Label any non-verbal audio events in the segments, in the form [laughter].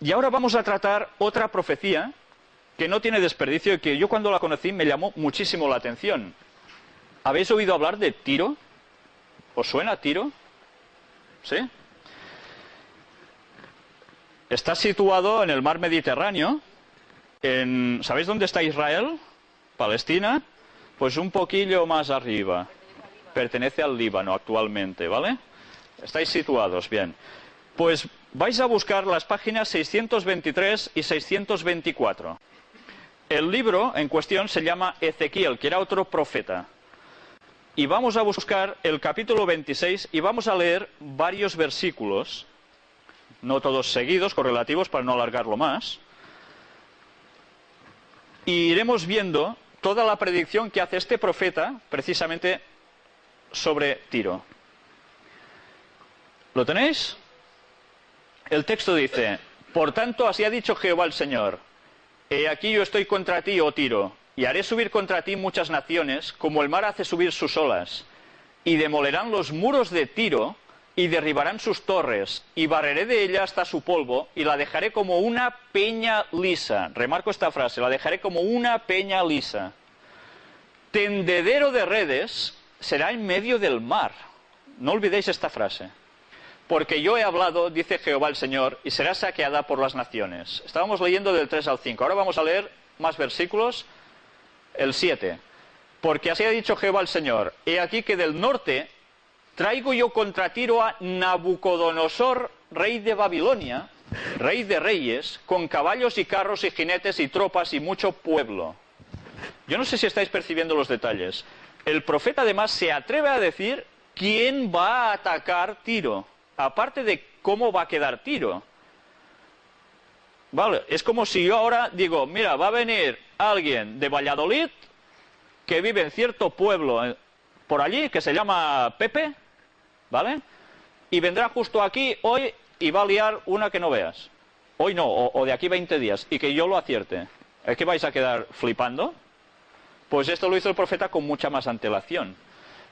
Y ahora vamos a tratar otra profecía que no tiene desperdicio y que yo cuando la conocí me llamó muchísimo la atención. ¿Habéis oído hablar de Tiro? ¿Os suena Tiro? ¿Sí? Está situado en el mar Mediterráneo. En, ¿Sabéis dónde está Israel? Palestina. Pues un poquillo más arriba. Pertenece al Líbano actualmente, ¿vale? Estáis situados, bien. Pues vais a buscar las páginas 623 y 624. El libro en cuestión se llama Ezequiel, que era otro profeta. Y vamos a buscar el capítulo 26 y vamos a leer varios versículos, no todos seguidos, correlativos, para no alargarlo más. Y iremos viendo toda la predicción que hace este profeta precisamente sobre Tiro. ¿Lo tenéis? El texto dice, por tanto así ha dicho Jehová el Señor, He aquí yo estoy contra ti, oh Tiro, y haré subir contra ti muchas naciones, como el mar hace subir sus olas, y demolerán los muros de Tiro, y derribarán sus torres, y barreré de ella hasta su polvo, y la dejaré como una peña lisa. Remarco esta frase, la dejaré como una peña lisa. Tendedero de redes será en medio del mar. No olvidéis esta frase porque yo he hablado, dice Jehová el Señor, y será saqueada por las naciones. Estábamos leyendo del 3 al 5. Ahora vamos a leer más versículos. El 7. Porque así ha dicho Jehová el Señor, he aquí que del norte traigo yo contra Tiro a Nabucodonosor, rey de Babilonia, rey de reyes, con caballos y carros y jinetes y tropas y mucho pueblo. Yo no sé si estáis percibiendo los detalles. El profeta además se atreve a decir quién va a atacar Tiro aparte de cómo va a quedar tiro. Vale, es como si yo ahora digo, mira, va a venir alguien de Valladolid que vive en cierto pueblo eh, por allí que se llama Pepe, ¿vale? Y vendrá justo aquí hoy y va a liar una que no veas. Hoy no, o, de aquí 20 días, y que yo lo acierte. ¿Es que vais a quedar flipando? Pues esto lo hizo el profeta con mucha más antelación.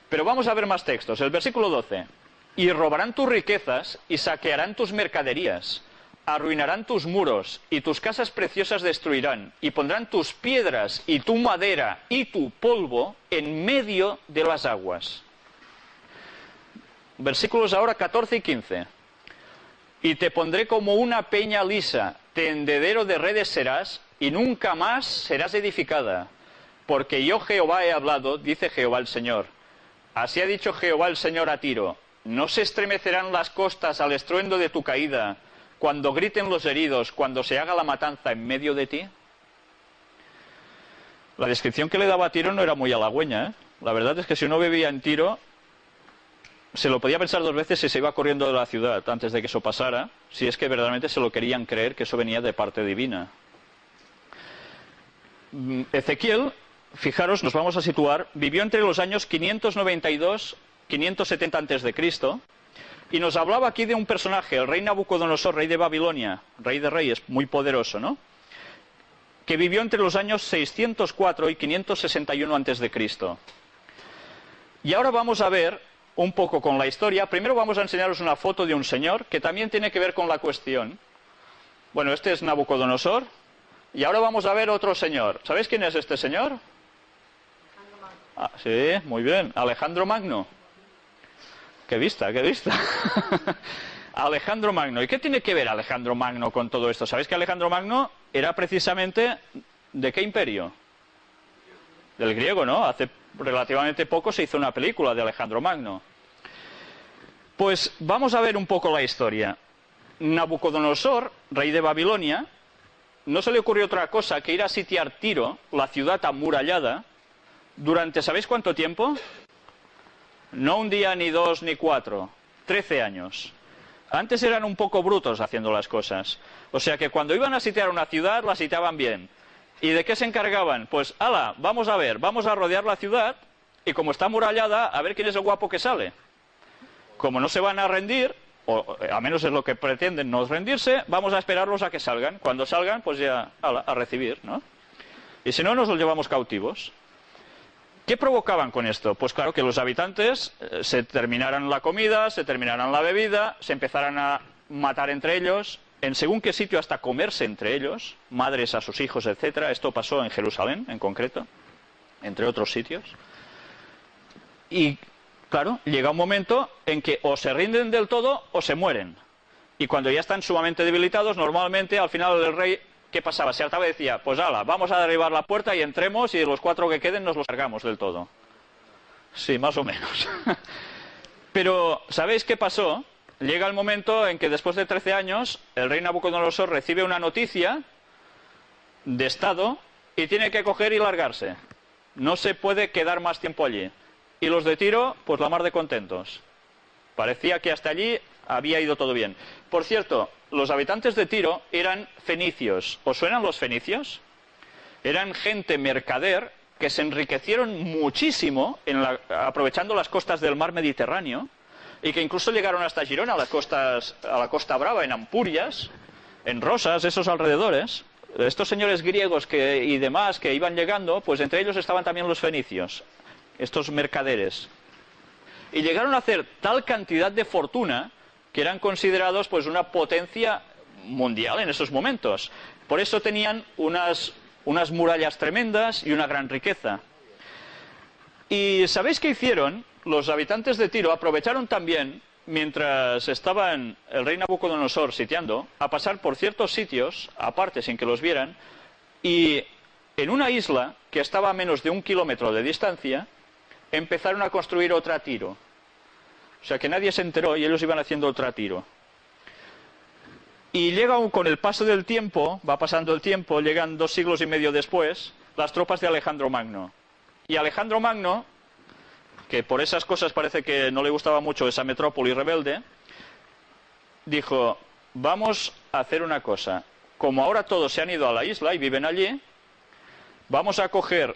Pero vamos a ver más textos. El versículo 12 y robarán tus riquezas y saquearán tus mercaderías, arruinarán tus muros y tus casas preciosas destruirán, y pondrán tus piedras y tu madera y tu polvo en medio de las aguas. Versículos ahora 14 y 15. Y te pondré como una peña lisa, tendedero de redes serás, y nunca más serás edificada. Porque yo Jehová he hablado, dice Jehová el Señor. Así ha dicho Jehová el Señor a Tiro, ¿No se estremecerán las costas al estruendo de tu caída, cuando griten los heridos, cuando se haga la matanza en medio de ti? La descripción que le daba a Tiro no era muy halagüeña. ¿eh? La verdad es que si uno vivía en Tiro, se lo podía pensar dos veces si se iba corriendo de la ciudad antes de que eso pasara, si es que verdaderamente se lo querían creer que eso venía de parte divina. Mm, Ezequiel, fijaros, nos vamos a situar, vivió entre los años 592 570 antes de Cristo, y nos hablaba aquí de un personaje, el rey Nabucodonosor, rey de Babilonia, rey de reyes, muy poderoso, ¿no? Que vivió entre los años 604 y 561 antes de Cristo. Y ahora vamos a ver un poco con la historia. Primero vamos a enseñaros una foto de un señor que también tiene que ver con la cuestión. Bueno, este es Nabucodonosor. Y ahora vamos a ver otro señor. ¿Sabéis quién es este señor? Ah, sí, muy bien. Alejandro Magno. Qué vista, qué vista. [laughs] Alejandro Magno. ¿Y qué tiene que ver Alejandro Magno con todo esto? ¿Sabéis que Alejandro Magno era precisamente de qué imperio? Del griego, ¿no? Hace relativamente poco se hizo una película de Alejandro Magno. Pues vamos a ver un poco la historia. Nabucodonosor, rey de Babilonia, no se le ocurrió otra cosa que ir a sitiar Tiro, la ciudad amurallada, durante, ¿sabéis cuánto tiempo? No un día, ni dos, ni cuatro. Trece años. Antes eran un poco brutos haciendo las cosas. O sea que cuando iban a sitiar una ciudad, la sitiaban bien. ¿Y de qué se encargaban? Pues, ala, vamos a ver, vamos a rodear la ciudad y como está amurallada, a ver quién es el guapo que sale. Como no se van a rendir, o a menos es lo que pretenden no rendirse, vamos a esperarlos a que salgan. Cuando salgan, pues ya, ala, a recibir, ¿no? Y si no, nos los llevamos cautivos. ¿Qué provocaban con esto? Pues claro, que los habitantes eh, se terminaran la comida, se terminaran la bebida, se empezaran a matar entre ellos en según qué sitio hasta comerse entre ellos, madres a sus hijos, etcétera. Esto pasó en Jerusalén, en concreto, entre otros sitios. Y claro, llega un momento en que o se rinden del todo o se mueren. Y cuando ya están sumamente debilitados, normalmente al final el rey, ¿qué pasaba? Se hartaba y decía, pues ala, vamos a derribar la puerta y entremos y los cuatro que queden nos los cargamos del todo. Sí, más o menos. [laughs] Pero, ¿sabéis qué pasó? Llega el momento en que después de 13 años el rey Nabucodonosor recibe una noticia de Estado y tiene que coger y largarse. No se puede quedar más tiempo allí. Y los de Tiro, pues la mar de contentos. Parecía que hasta allí había ido todo bien. Por cierto, los habitantes de Tiro eran fenicios. ¿Os suenan los fenicios? Eran gente mercader que se enriquecieron muchísimo aprovechando las costas del mar Mediterráneo y que incluso llegaron hasta Girona, a, las costas, a la Costa Brava, en Ampurias, en Rosas, esos alrededores. Estos señores griegos y demás que iban llegando, pues entre ellos estaban también los fenicios, estos mercaderes. Y llegaron a hacer tal cantidad de fortuna que eran considerados pues una potencia mundial en esos momentos. Por eso tenían unas, unas murallas tremendas y una gran riqueza. ¿Y sabéis qué hicieron? Los habitantes de Tiro aprovecharon también, mientras estaban el rey Nabucodonosor sitiando, a pasar por ciertos sitios, aparte sin que los vieran, y en una isla que estaba a menos de un kilómetro de distancia, empezaron a construir otra Tiro. O sea que nadie se enteró y ellos iban haciendo otra Tiro. Y llega con el paso del tiempo, va pasando el tiempo, llegan dos siglos y medio después, las tropas de Alejandro Magno. Y Alejandro Magno, que por esas cosas parece que no le gustaba mucho esa metrópoli rebelde, dijo, vamos a hacer una cosa. Como ahora todos se han ido a la isla y viven allí, vamos a coger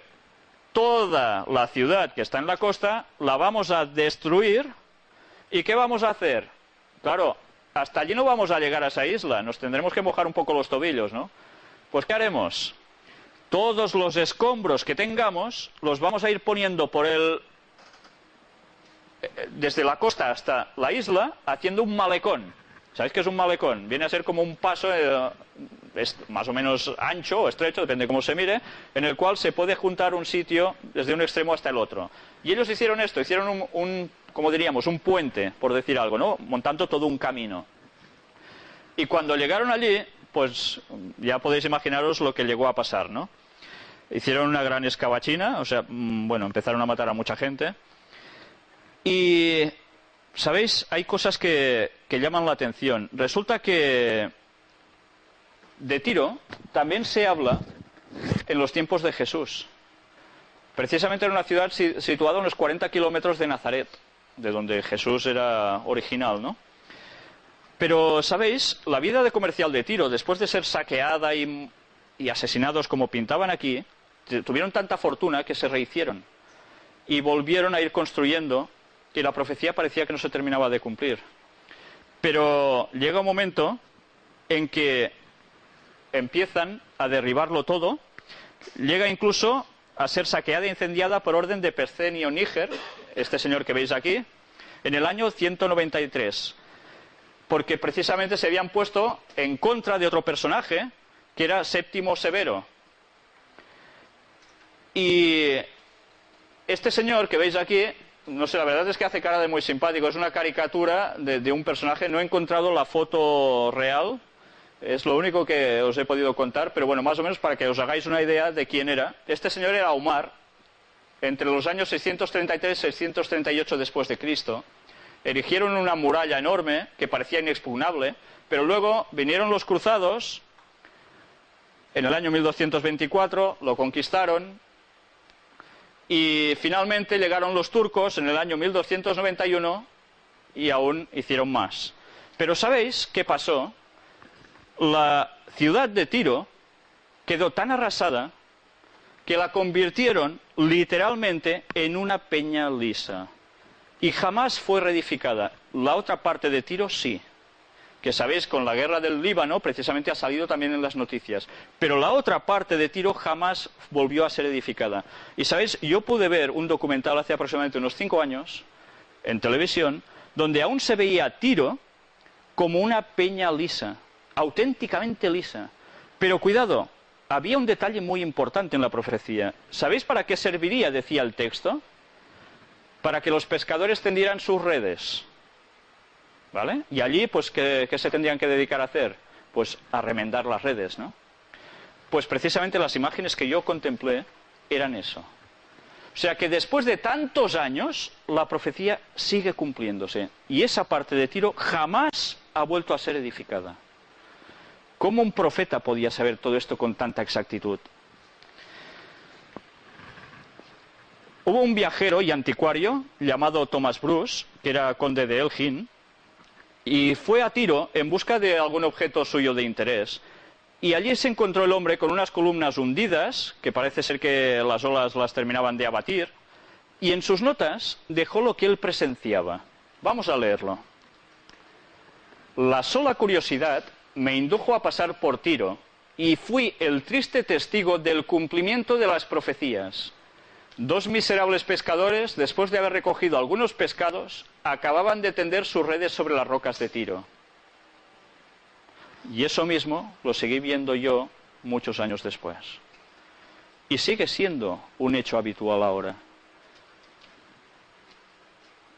toda la ciudad que está en la costa, la vamos a destruir. ¿Y qué vamos a hacer? Claro, hasta allí no vamos a llegar a esa isla, nos tendremos que mojar un poco los tobillos, ¿no? Pues ¿qué haremos? Todos los escombros que tengamos los vamos a ir poniendo por el eh, desde la costa hasta la isla haciendo un malecón. ¿Sabéis qué es un malecón? Viene a ser como un paso eh, más o menos ancho o estrecho, depende de cómo se mire, en el cual se puede juntar un sitio desde un extremo hasta el otro. Y ellos hicieron esto, hicieron un, como diríamos, un puente, por decir algo, ¿no? Montando todo un camino. Y cuando llegaron allí, pues ya podéis imaginaros lo que llegó a pasar, ¿no? Hicieron una gran escabachina, o sea, mm, bueno, empezaron a matar a mucha gente. Y, ¿sabéis? Hay cosas que llaman la atención. Resulta que de Tiro también se habla en los tiempos de Jesús. Precisamente era una ciudad situada a unos 40 kilómetros de Nazaret de donde Jesús era original, ¿no? Pero, ¿sabéis? La vida de comercial de Tiro, después de ser saqueada y, asesinados como pintaban aquí, tuvieron tanta fortuna que se rehicieron y volvieron a ir construyendo y la profecía parecía que no se terminaba de cumplir. Pero llega un momento en que empiezan a derribarlo todo, llega incluso a ser saqueada e incendiada por orden de Percenio Níger, este señor que veis aquí, en el año 193, porque precisamente se habían puesto en contra de otro personaje, que era Séptimo Severo. Y este señor que veis aquí, no sé, la verdad es que hace cara de muy simpático, es una caricatura de, de un personaje, no he encontrado la foto real, es lo único que os he podido contar, pero bueno, más o menos para que os hagáis una idea de quién era. Este señor era Omar, entre los años 633 y 638 después de Cristo. Erigieron una muralla enorme que parecía inexpugnable, pero luego vinieron los cruzados en el año 1224, lo conquistaron y finalmente llegaron los turcos en el año 1291 y aún hicieron más. Pero ¿sabéis qué pasó? La ciudad de Tiro quedó tan arrasada que la convirtieron literalmente en una peña lisa y jamás fue reedificada. La otra parte de Tiro sí, que sabéis con la guerra del Líbano precisamente ha salido también en las noticias, pero la otra parte de Tiro jamás volvió a ser edificada. Y sabéis, yo pude ver un documental hace aproximadamente unos cinco años en televisión donde aún se veía Tiro como una peña lisa auténticamente lisa. Pero cuidado, había un detalle muy importante en la profecía. ¿Sabéis para qué serviría, decía el texto? Para que los pescadores tendieran sus redes. ¿Vale? Y allí, pues, ¿qué, se tendrían que dedicar a hacer? Pues a remendar las redes, ¿no? Pues precisamente las imágenes que yo contemplé eran eso. O sea que después de tantos años, la profecía sigue cumpliéndose. Y esa parte de Tiro jamás ha vuelto a ser edificada. ¿Cómo un profeta podía saber todo esto con tanta exactitud? Hubo un viajero y anticuario llamado Thomas Bruce, que era conde de Elgin, y fue a Tiro en busca de algún objeto suyo de interés. Y allí se encontró el hombre con unas columnas hundidas, que parece ser que las olas las terminaban de abatir, y en sus notas dejó lo que él presenciaba. Vamos a leerlo. La sola curiosidad me indujo a pasar por Tiro, y fui el triste testigo del cumplimiento de las profecías. Dos miserables pescadores, después de haber recogido algunos pescados, acababan de tender sus redes sobre las rocas de Tiro. Y eso mismo lo seguí viendo yo muchos años después. Y sigue siendo un hecho habitual ahora.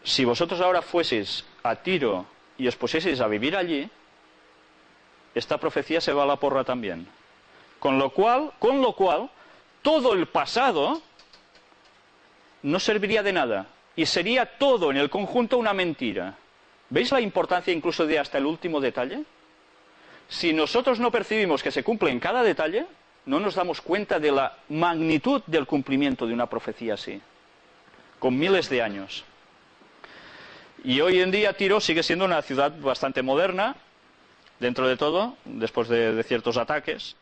Si vosotros ahora fueseis a Tiro y os pusieseis a vivir allí, esta profecía se va a la porra también. Con lo cual, todo el pasado no serviría de nada y sería todo en el conjunto una mentira. ¿Veis la importancia incluso de hasta el último detalle? Si nosotros no percibimos que se cumple en cada detalle, no nos damos cuenta de la magnitud del cumplimiento de una profecía así, con miles de años. Y hoy en día Tiro sigue siendo una ciudad bastante moderna, dentro de todo, después de, de ciertos ataques,